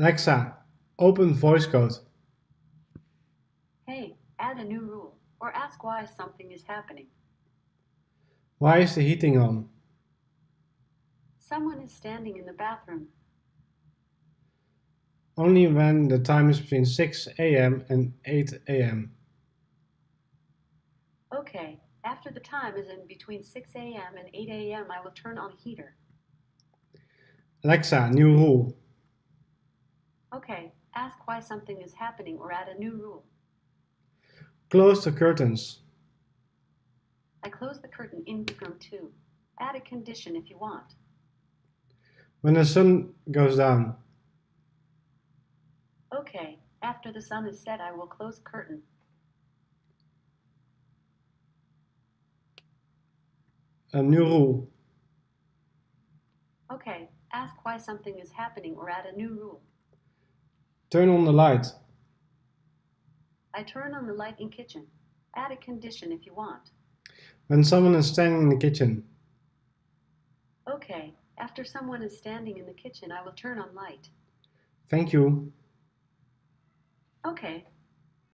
Alexa, open voice code. Hey, add a new rule, or ask why something is happening. Why is the heating on? Someone is standing in the bathroom. Only when the time is between 6 am and 8 am. Okay, after the time is in between 6 a.m. and 8 a.m., I will turn on heater. Alexa, new rule. Okay, ask why something is happening or add a new rule. Close the curtains. I close the curtain in room 2. Add a condition if you want. When the sun goes down. Okay, after the sun is set, I will close curtain. A new rule. Okay, ask why something is happening or add a new rule. Turn on the light. I turn on the light in kitchen. Add a condition if you want. When someone is standing in the kitchen. Okay, after someone is standing in the kitchen, I will turn on light. Thank you. Okay,